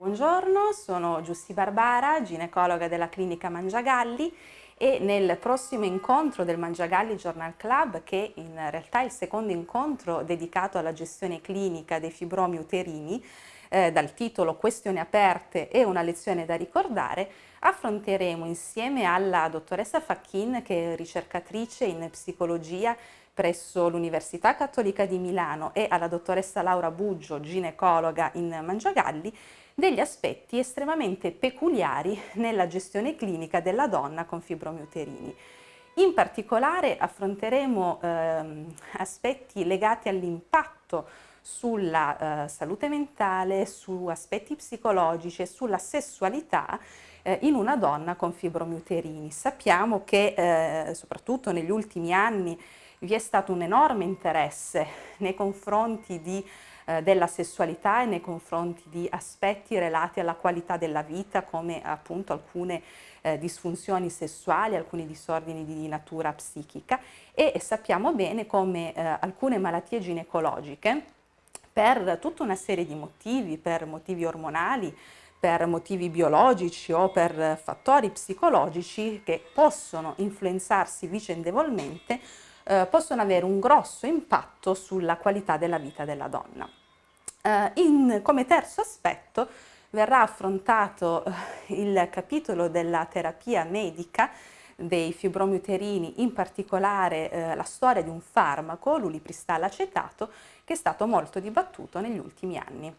Buongiorno, sono Giussi Barbara, ginecologa della clinica Mangiagalli e nel prossimo incontro del Mangiagalli Journal Club, che in realtà è il secondo incontro dedicato alla gestione clinica dei fibromi uterini, eh, dal titolo Questioni aperte e una lezione da ricordare, affronteremo insieme alla dottoressa Facchin, che è ricercatrice in psicologia presso l'Università Cattolica di Milano e alla dottoressa Laura Buggio, ginecologa in Mangiagalli, degli aspetti estremamente peculiari nella gestione clinica della donna con fibromi uterini. In particolare affronteremo ehm, aspetti legati all'impatto sulla eh, salute mentale, su aspetti psicologici e sulla sessualità eh, in una donna con fibromi uterini. Sappiamo che eh, soprattutto negli ultimi anni vi è stato un enorme interesse nei confronti di eh, della sessualità e nei confronti di aspetti relati alla qualità della vita come appunto alcune eh, disfunzioni sessuali, alcuni disordini di natura psichica e sappiamo bene come eh, alcune malattie ginecologiche per tutta una serie di motivi, per motivi ormonali, per motivi biologici o per fattori psicologici che possono influenzarsi vicendevolmente, eh, possono avere un grosso impatto sulla qualità della vita della donna. Uh, in, come terzo aspetto verrà affrontato uh, il capitolo della terapia medica dei fibromi uterini, in particolare uh, la storia di un farmaco, l'ulipristal acetato, che è stato molto dibattuto negli ultimi anni.